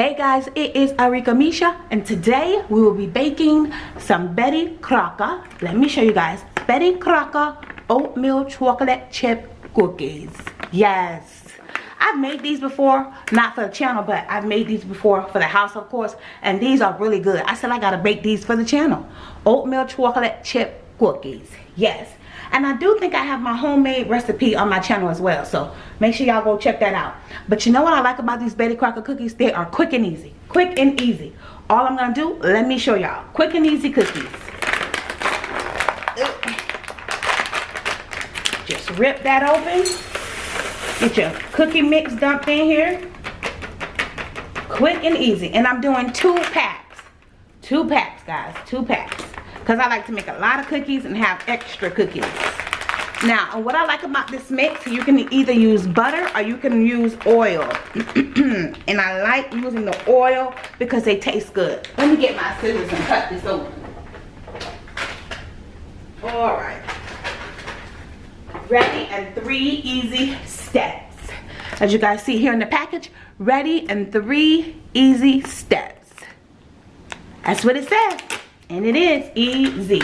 Hey guys, it is Arika Misha and today we will be baking some Betty Crocker. Let me show you guys. Betty Crocker oatmeal chocolate chip cookies. Yes. I've made these before, not for the channel, but I've made these before for the house, of course, and these are really good. I said I gotta bake these for the channel. Oatmeal chocolate chip cookies. Yes. And I do think I have my homemade recipe on my channel as well. So make sure y'all go check that out. But you know what I like about these Betty Crocker cookies? They are quick and easy. Quick and easy. All I'm to do, let me show y'all. Quick and easy cookies. Just rip that open. Get your cookie mix dumped in here. Quick and easy. And I'm doing two packs. Two packs, guys. Two packs because I like to make a lot of cookies and have extra cookies. Now, what I like about this mix, you can either use butter or you can use oil. and I like using the oil because they taste good. Let me get my scissors and cut this open. Alright. Ready and three easy steps. As you guys see here in the package, ready and three easy steps. That's what it says. And it is easy.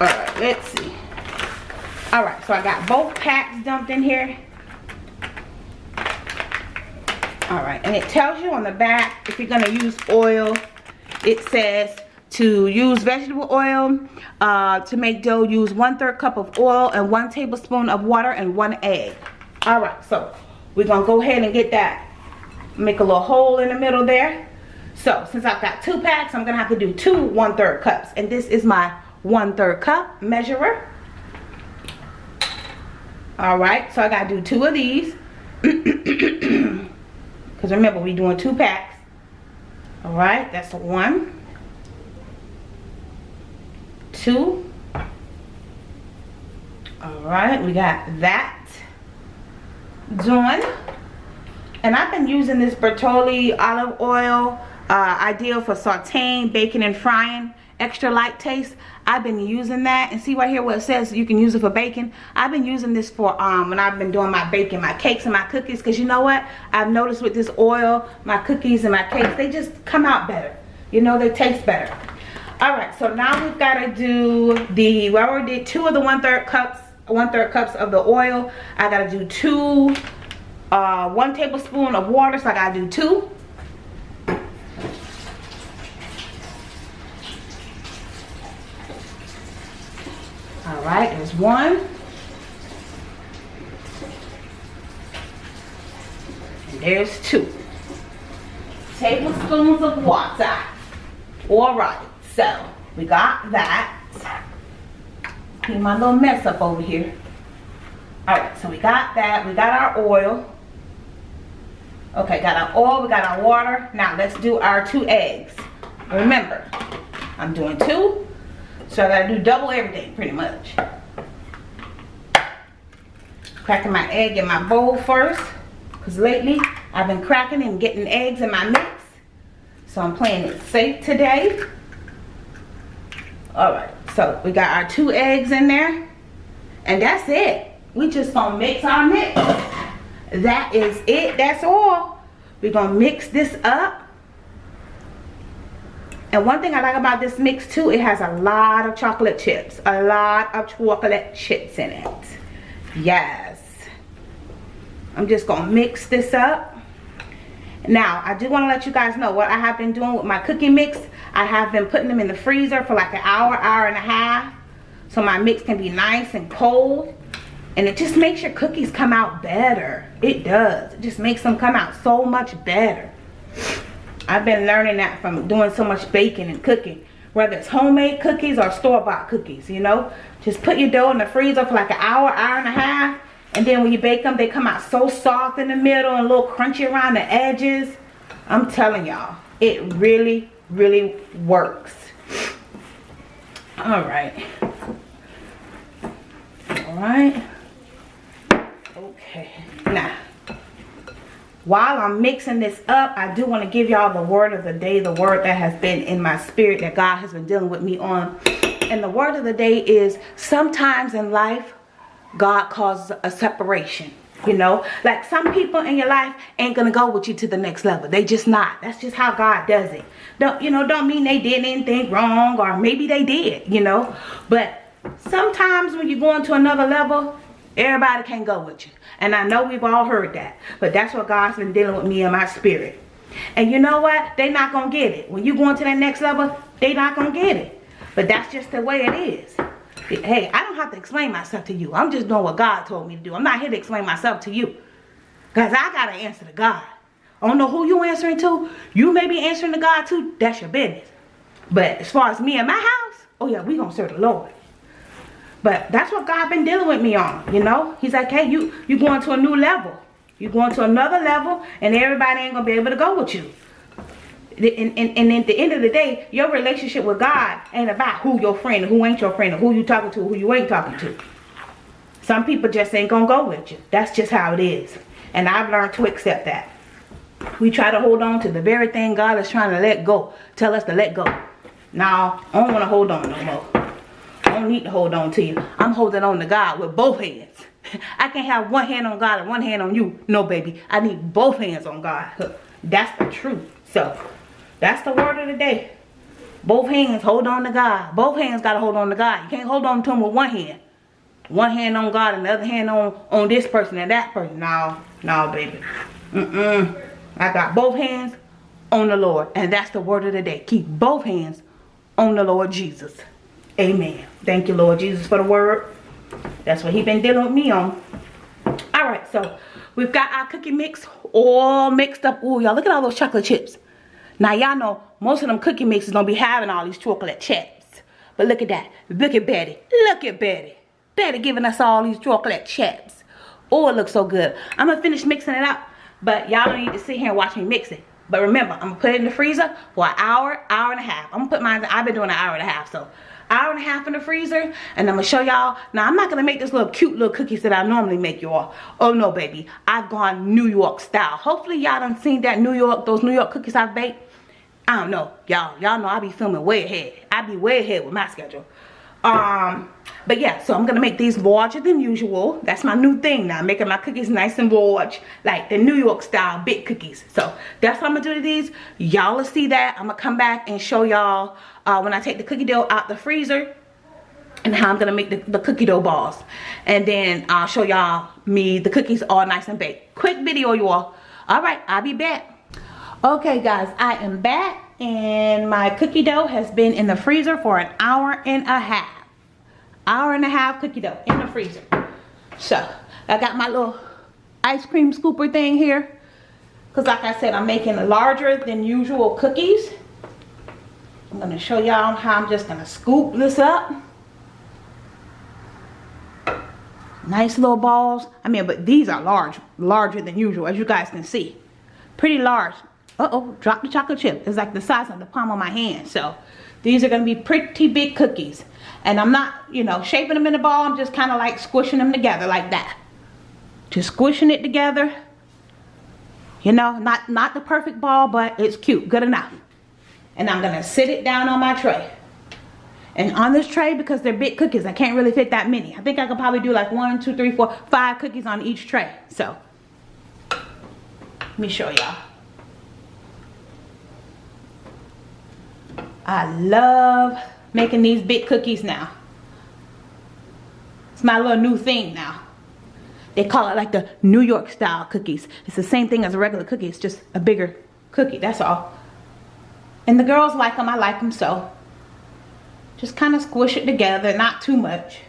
Alright, let's see. Alright, so I got both packs dumped in here. Alright, and it tells you on the back if you're going to use oil, it says to use vegetable oil. Uh, to make dough, use one third cup of oil and one tablespoon of water and one egg. Alright, so we're to go ahead and get that. Make a little hole in the middle there. So since I've got two packs, I'm gonna have to do two one third cups. And this is my one third cup measurer. All right, so I gotta do two of these. Because remember, we're doing two packs. All right, that's one, two. All right, we got that done. And I've been using this Bertolli olive oil uh, ideal for sauteing, baking, and frying. Extra light taste. I've been using that. And see right here what it says you can use it for baking. I've been using this for um, when I've been doing my baking, my cakes and my cookies. Because you know what? I've noticed with this oil, my cookies and my cakes, they just come out better. You know, they taste better. Alright, so now we've got to do the, we already did two of the one-third cups, one-third cups of the oil. I got to do two, uh, one tablespoon of water. So I got to do two. All right, there's one. And there's two. Tablespoons of water. All right, so we got that. Clean my little mess up over here. All right, so we got that. We got our oil. Okay, got our oil, we got our water. Now let's do our two eggs. Remember, I'm doing two so I gotta do double everything pretty much. Cracking my egg in my bowl first. Because lately I've been cracking and getting eggs in my mix. So I'm playing it safe today. Alright, so we got our two eggs in there. And that's it. We just gonna mix our mix. That is it, that's all. We're gonna mix this up and one thing I like about this mix too, it has a lot of chocolate chips. A lot of chocolate chips in it. Yes. I'm just to mix this up. Now, I do want to let you guys know what I have been doing with my cookie mix. I have been putting them in the freezer for like an hour, hour and a half. So my mix can be nice and cold. And it just makes your cookies come out better. It does. It just makes them come out so much better. I've been learning that from doing so much baking and cooking. Whether it's homemade cookies or store-bought cookies, you know. Just put your dough in the freezer for like an hour, hour and a half. And then when you bake them, they come out so soft in the middle and a little crunchy around the edges. I'm telling y'all, it really, really works. All right. All right. Okay. Now, while I'm mixing this up, I do want to give y'all the word of the day, the word that has been in my spirit that God has been dealing with me on. And the word of the day is sometimes in life, God causes a separation. You know, like some people in your life ain't gonna go with you to the next level. They just not. That's just how God does it. Don't you know? Don't mean they did anything wrong, or maybe they did. You know, but sometimes when you're going to another level, everybody can't go with you. And I know we've all heard that, but that's what God's been dealing with me in my spirit. And you know what? They're not gonna get it. When you go into that next level, they not gonna get it. But that's just the way it is. Hey, I don't have to explain myself to you. I'm just doing what God told me to do. I'm not here to explain myself to you. Because I got to answer to God. I don't know who you answering to. You may be answering to God too. That's your business. But as far as me and my house, oh yeah, we going to serve the Lord. But that's what God been dealing with me on, you know. He's like, hey, you, you going to a new level. you going to another level and everybody ain't going to be able to go with you and, and, and at the end of the day, your relationship with God ain't about who your friend, who ain't your friend, or who you talking to, who you ain't talking to. Some people just ain't gonna go with you. That's just how it is. And I've learned to accept that. We try to hold on to the very thing God is trying to let go. Tell us to let go. Now, I don't want to hold on no more. I don't need to hold on to you. I'm holding on to God with both hands. I can't have one hand on God and one hand on you. No, baby. I need both hands on God. That's the truth. So, that's the word of the day. Both hands hold on to God. Both hands got to hold on to God. You can't hold on to him with one hand. One hand on God and the other hand on, on this person and that person. No, no, baby. Mm-mm. I got both hands on the Lord. And that's the word of the day. Keep both hands on the Lord Jesus. Amen. Thank you, Lord Jesus, for the word. That's what he been dealing with me on. All right, so we've got our cookie mix all mixed up. Oh, y'all, look at all those chocolate chips. Now y'all know most of them cookie mixes don't be having all these chocolate chips. But look at that. Look at Betty. Look at Betty. Betty giving us all these chocolate chips. Oh, it looks so good. I'm going to finish mixing it up. But y'all don't need to sit here and watch me mix it. But remember, I'm going to put it in the freezer for an hour, hour and a half. I'm going to put mine, I've been doing an hour and a half. So hour and a half in the freezer and I'm gonna show y'all now I'm not gonna make this little cute little cookies that I normally make y'all oh no baby I've gone New York style hopefully y'all done seen that New York those New York cookies I've baked I don't know. Y'all, y'all know I be filming way ahead. I be way ahead with my schedule. Um, but yeah, so I'm gonna make these larger than usual. That's my new thing now, making my cookies nice and large, like the New York style big cookies. So that's what I'm gonna do to these. Y'all will see that. I'm gonna come back and show y'all uh, when I take the cookie dough out the freezer and how I'm gonna make the, the cookie dough balls. And then I'll show y'all me the cookies all nice and baked. Quick video, you all. All right, I'll be back. Okay guys, I am back and my cookie dough has been in the freezer for an hour and a half. Hour and a half cookie dough in the freezer. So, I got my little ice cream scooper thing here. Because like I said, I'm making larger than usual cookies. I'm going to show y'all how I'm just going to scoop this up. Nice little balls. I mean, but these are large, larger than usual, as you guys can see. Pretty large uh-oh drop the chocolate chip. It's like the size of the palm of my hand. So these are going to be pretty big cookies. And I'm not you know shaping them in a ball. I'm just kind of like squishing them together like that. Just squishing it together. You know not not the perfect ball but it's cute good enough. And I'm gonna sit it down on my tray. And on this tray because they're big cookies I can't really fit that many. I think I could probably do like one two three four five cookies on each tray. So let me show y'all I love making these big cookies now. It's my little new thing now. They call it like the New York style cookies. It's the same thing as a regular cookie. It's just a bigger cookie. That's all. And the girls like them. I like them so. Just kind of squish it together. Not too much.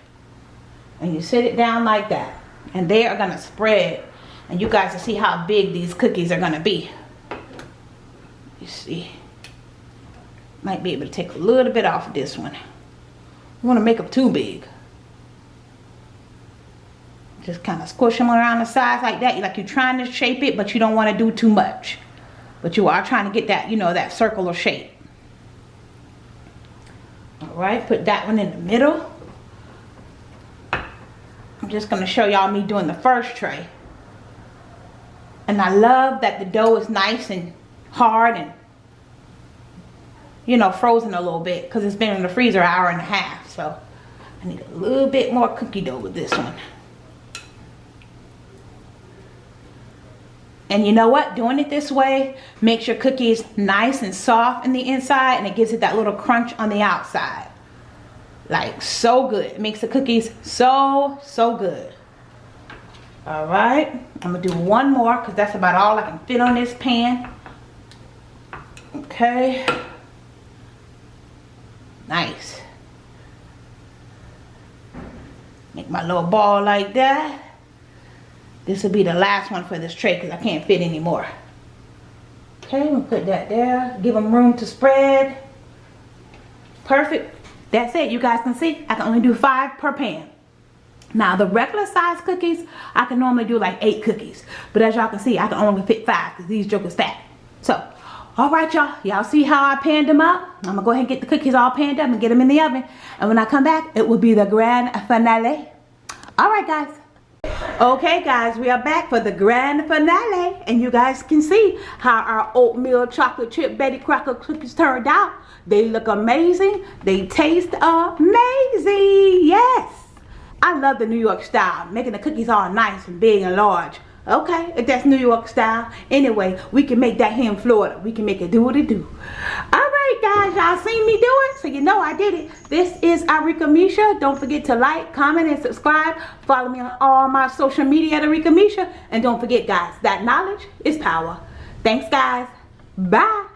And you sit it down like that. And they are going to spread. And you guys will see how big these cookies are going to be. You see might be able to take a little bit off of this one. I want to make them too big. Just kind of squish them around the sides like that. Like you're trying to shape it, but you don't want to do too much. But you are trying to get that, you know, that circular shape. Alright, put that one in the middle. I'm just going to show y'all me doing the first tray. And I love that the dough is nice and hard and you know, frozen a little bit because it's been in the freezer an hour and a half. So I need a little bit more cookie dough with this one. And you know what? Doing it this way makes your cookies nice and soft in the inside and it gives it that little crunch on the outside. Like so good. It makes the cookies so, so good. All right. I'm to do one more because that's about all I can fit on this pan. Okay. Nice. Make my little ball like that. This will be the last one for this tray because I can't fit anymore. Okay, we'll put that there. Give them room to spread. Perfect. That's it. You guys can see I can only do five per pan. Now the regular size cookies, I can normally do like eight cookies. But as y'all can see, I can only fit five because these jokers fat. So, alright y'all. Y'all see how I panned them up? I'm to go ahead and get the cookies all panned up and get them in the oven. And when I come back, it will be the grand finale. Alright guys. Okay guys, we are back for the grand finale and you guys can see how our oatmeal chocolate chip Betty Crocker cookies turned out. They look amazing. They taste amazing. Yes. I love the New York style, making the cookies all nice and big and large. Okay, if that's New York style. Anyway, we can make that here in Florida. We can make it do what it do. Alright guys, y'all seen me do it, so you know I did it. This is Arika Misha. Don't forget to like, comment, and subscribe. Follow me on all my social media at Arika Misha. And don't forget guys, that knowledge is power. Thanks guys. Bye.